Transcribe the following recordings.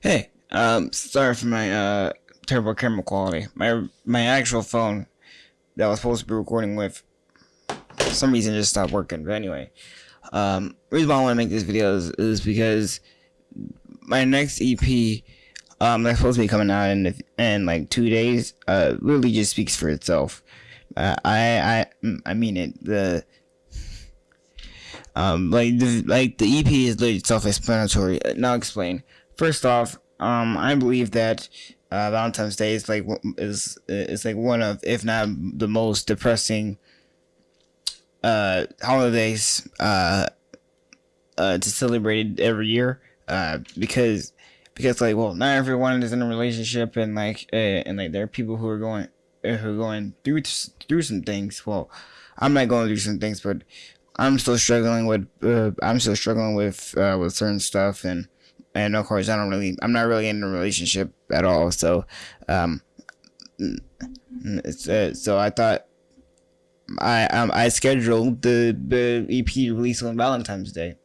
Hey, um, sorry for my uh terrible camera quality. My my actual phone that I was supposed to be recording with, for some reason just stopped working. But anyway, um, reason why I want to make this video is, is because my next EP, um, that's supposed to be coming out in in like two days, uh, really just speaks for itself. Uh, I I I mean it. The um like the like the EP is literally self-explanatory. Now explain. First off, um, I believe that uh, Valentine's Day is like is is like one of, if not the most depressing uh, holidays uh, uh, to celebrate every year. Uh, because because like well, not everyone is in a relationship, and like uh, and like there are people who are going uh, who are going through through some things. Well, I'm not going through some things, but I'm still struggling with uh, I'm still struggling with uh, with certain stuff and and of course I don't really I'm not really in a relationship at all so um it's, uh, so I thought I um, I scheduled the the EP release on Valentine's Day.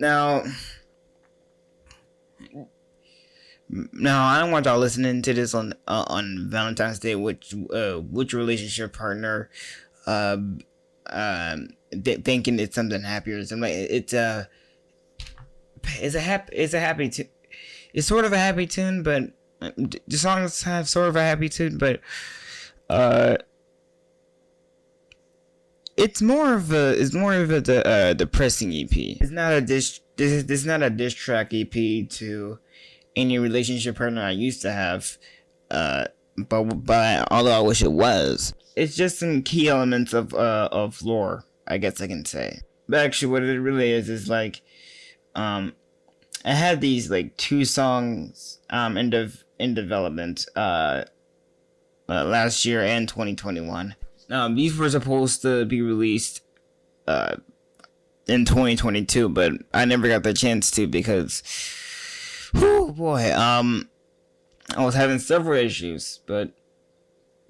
Now now I don't want y'all listening to this on uh, on Valentine's Day which uh which relationship partner uh um th- thinking it's something happier. Something like it's a it's a happy it's a happy tune. It's sort of a happy tune, but the songs have sort of a happy tune, but uh, it's more of a it's more of a uh, depressing EP. It's not a dish. This is this is not a diss track EP to any relationship partner I used to have. Uh, but but although I wish it was, it's just some key elements of uh of lore I guess I can say. But actually, what it really is is like, um, I had these like two songs um in of in development uh, uh last year and 2021. Um, these were supposed to be released uh in 2022, but I never got the chance to because, oh boy, um, I was having several issues, but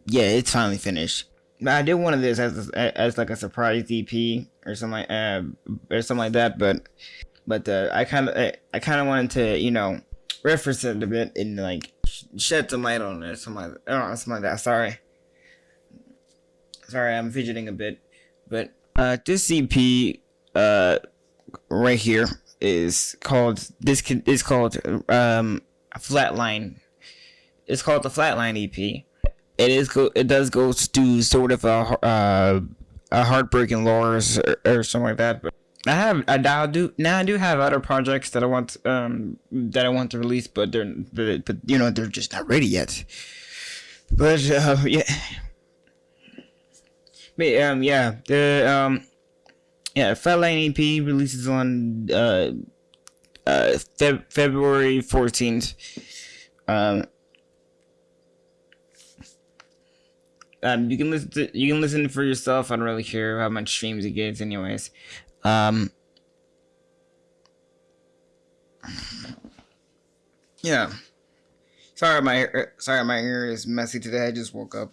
yeah, it's finally finished. I did one of this as as like a surprise EP or something like uh, or something like that, but but uh, I kind of I, kind of wanted to you know reference it a bit and like shed some light on it, something like oh something like that. Sorry, sorry, I'm fidgeting a bit, but uh, this EP uh right here is called this is called um flatline. It's called the Flatline EP it is go it does go to sort of a uh, a heartbreaking lores or, or, something like that. But I have I now do now I do have other projects that I want um that I want to release, but they're but, but you know they're just not ready yet. But uh, yeah, but um yeah the um yeah Flatline EP releases on uh uh Feb February fourteenth. Um um, you can listen to you can listen for yourself. I don't really care how much streams it gets, anyways. Um, yeah. Sorry, my sorry, my ear is messy today. I just woke up.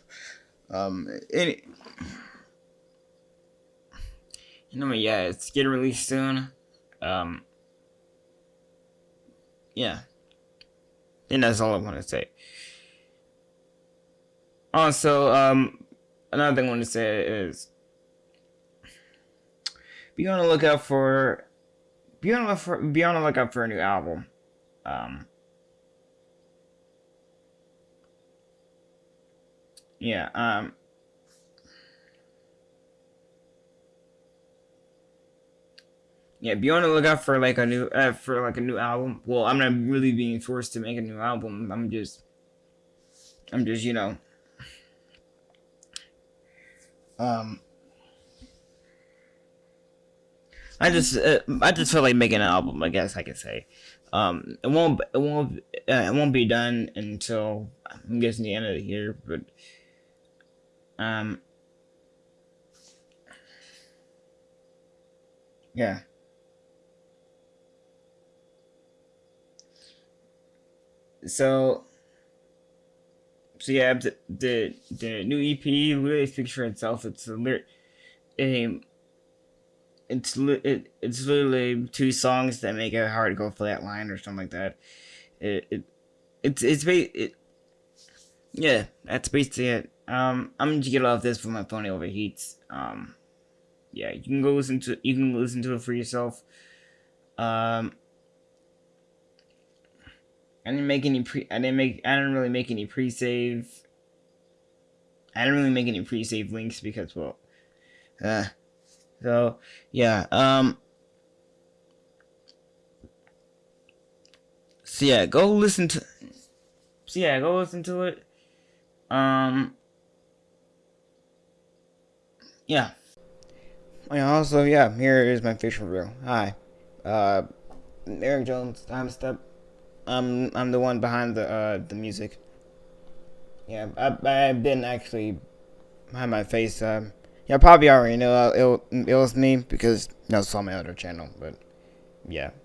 Um, any, you know, yeah, it's getting released soon. Um, yeah, and that's all I want to say. Also, um, another thing I want to say is be on the lookout for be on the for, be on the lookout for a new album. Um, yeah. Um. Yeah, be on the lookout for like a new uh, for like a new album. Well, I'm not really being forced to make a new album. I'm just, I'm just you know um, I just uh, I just feel like making an album. I guess I could say. Um, it won't it won't uh, it won't be done until I'm guessing the end of the year, but um, yeah. So so yeah, the, the the new EP really speaks for itself. It's a lyric, a it's it, it's literally two songs that make it hard to go flatline or something like that. It, it it's it's it, yeah, that's basically it. Um, I'm gonna get off this when my phone overheats. Um, yeah, you can go listen to you can listen to it for yourself. Um, I didn't make any pre. I didn't make. I didn't really make any pre-save. I didn't really make any pre-save links because well, uh, so yeah. Um. So yeah, go listen to. So yeah, go listen to it. Um. Yeah. And also, yeah, here is my fish review. Hi, uh, Eric Jones. I'm step. I'm I'm the one behind the uh the music. Yeah, I I've been actually behind my face. Um, yeah, probably already know uh, it it was me because you saw my other channel, but yeah.